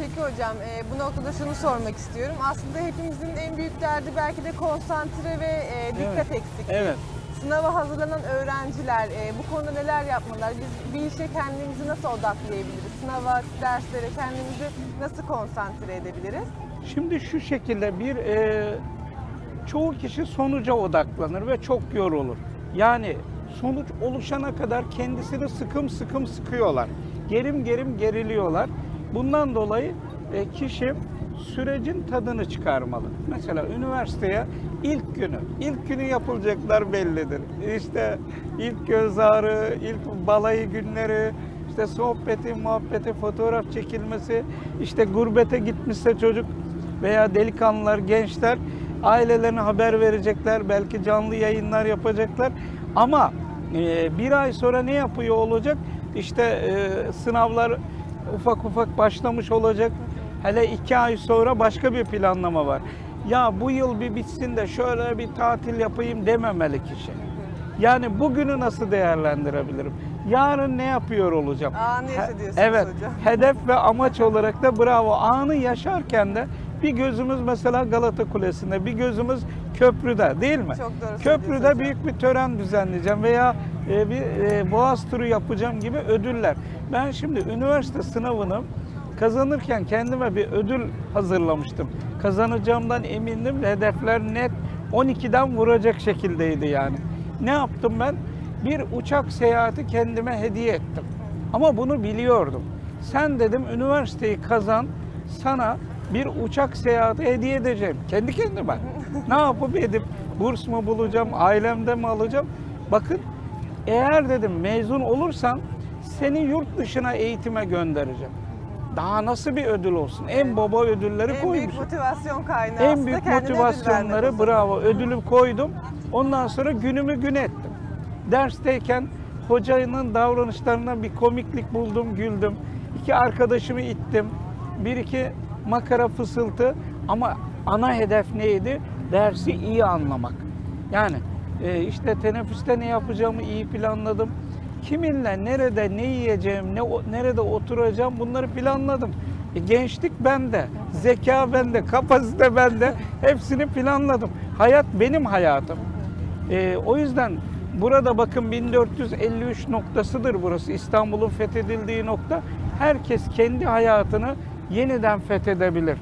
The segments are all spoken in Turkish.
Peki hocam e, bu noktada şunu sormak istiyorum. Aslında hepimizin en büyük derdi belki de konsantre ve e, dikkat Evet. eksikliği. Evet. Sınava hazırlanan öğrenciler e, bu konuda neler yapmalılar? Biz bir işe kendimizi nasıl odaklayabiliriz? Sınava, derslere kendimizi nasıl konsantre edebiliriz? Şimdi şu şekilde bir e, çoğu kişi sonuca odaklanır ve çok yorulur. Yani sonuç oluşana kadar kendisini sıkım sıkım sıkıyorlar. Gerim gerim geriliyorlar. Bundan dolayı e, kişi sürecin tadını çıkarmalı. Mesela üniversiteye ilk günü, ilk günü yapılacaklar bellidir. İşte ilk göz ağrı, ilk balayı günleri, işte sohbeti, muhabbeti, fotoğraf çekilmesi, işte gurbete gitmişse çocuk veya delikanlılar, gençler ailelerine haber verecekler, belki canlı yayınlar yapacaklar. Ama e, bir ay sonra ne yapıyor olacak? İşte e, sınavlar ufak ufak başlamış olacak. Hele iki ay sonra başka bir planlama var. Ya bu yıl bir bitsin de şöyle bir tatil yapayım dememeli kişi. Yani bugünü nasıl değerlendirebilirim? Yarın ne yapıyor olacağım? Anı yaşa Evet. hocam. Hedef ve amaç olarak da bravo. Anı yaşarken de bir gözümüz mesela Galata Kulesi'nde, bir gözümüz köprüde değil mi? Çok doğru Köprüde büyük bir tören düzenleyeceğim veya e, bir e, boğaz turu yapacağım gibi ödüller. Ben şimdi üniversite sınavını kazanırken kendime bir ödül hazırlamıştım. Kazanacağımdan emindim. Hedefler net 12'den vuracak şekildeydi yani. Ne yaptım ben? Bir uçak seyahati kendime hediye ettim. Ama bunu biliyordum. Sen dedim üniversiteyi kazan, sana bir uçak seyahati hediye edeceğim. Kendi kendime. ne yapıp edip burs mu bulacağım, ailemde mi alacağım? Bakın eğer dedim mezun olursan seni yurt dışına eğitime göndereceğim. Daha nasıl bir ödül olsun? En baba ödülleri En koymuşum. büyük motivasyon kaynağı En büyük motivasyonları bravo ödülü koydum. Ondan sonra günümü gün ettim. Dersteyken hocanın davranışlarına bir komiklik buldum, güldüm. İki arkadaşımı ittim. Bir iki makara fısıltı ama ana hedef neydi? Dersi iyi anlamak. Yani e, işte teneffüste ne yapacağımı iyi planladım. Kiminle, nerede, ne yiyeceğim, ne nerede oturacağım bunları planladım. E, gençlik bende, zeka bende, kapasite bende. Hepsini planladım. Hayat benim hayatım. E, o yüzden burada bakın 1453 noktasıdır burası. İstanbul'un fethedildiği nokta. Herkes kendi hayatını yeniden fethedebilir.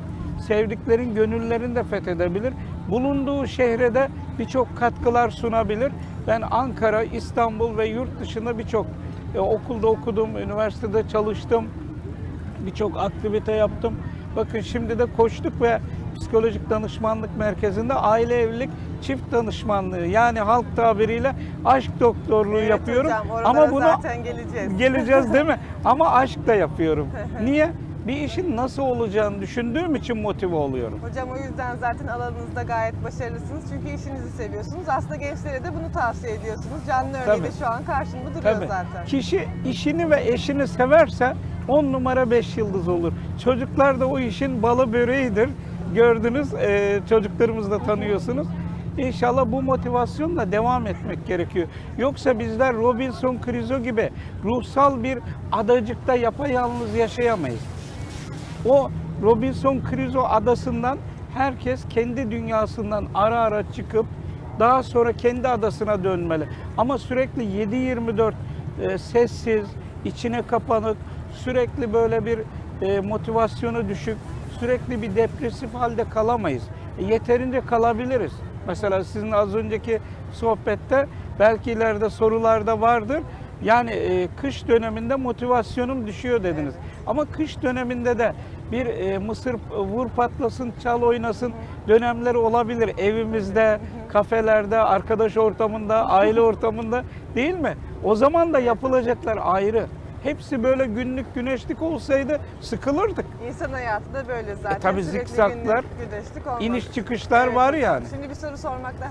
Sevdiklerin gönüllerini de fethedebilir. Bulunduğu şehre de birçok katkılar sunabilir. Ben Ankara, İstanbul ve yurt dışında birçok e, okulda okudum, üniversitede çalıştım birçok aktivite yaptım. Bakın şimdi de koştuk ve psikolojik danışmanlık merkezinde aile evlilik çift danışmanlığı yani halk tabiriyle aşk doktorluğu Evet yapıyorum. hocam, Ama bunu zaten geleceğiz. geleceğiz değil mi? Ama aşk da yapıyorum. Niye? Bir işin nasıl olacağını düşündüğüm için motive oluyorum. Hocam o yüzden zaten alanınızda gayet başarılısınız. Çünkü işinizi seviyorsunuz. Aslında gençlere de bunu tavsiye ediyorsunuz. Canlı örneği de şu an karşımda duruyor Tabii. zaten. Kişi işini ve eşini severse 10 numara 5 yıldız olur. Çocuklar da o işin balı böreğidir. Gördünüz, e, çocuklarımızı da tanıyorsunuz. İnşallah bu motivasyonla devam etmek gerekiyor. Yoksa bizler Robinson Crusoe gibi ruhsal bir adacıkta yapayalnız yaşayamayız. O Robinson Crusoe adasından herkes kendi dünyasından ara ara çıkıp daha sonra kendi adasına dönmeli. Ama sürekli 7-24 e, sessiz, içine kapanık, sürekli böyle bir e, motivasyonu düşük, sürekli bir depresif halde kalamayız. E, yeterince kalabiliriz. Mesela sizin az önceki sohbette belki ileride sorularda vardır. Yani e, kış döneminde motivasyonum düşüyor dediniz. Ama kış döneminde de bir e, mısır vur patlasın, çal oynasın dönemleri olabilir. Evimizde, kafelerde, arkadaş ortamında, aile ortamında değil mi? O zaman da yapılacaklar ayrı. Hepsi böyle günlük güneşlik olsaydı sıkılırdık. İnsan hayatı da böyle zaten. tabii Sürekli zikzaklar, günlük güneşlik olmaz. İniş çıkışlar Evet var yani. Şimdi bir soru sormakta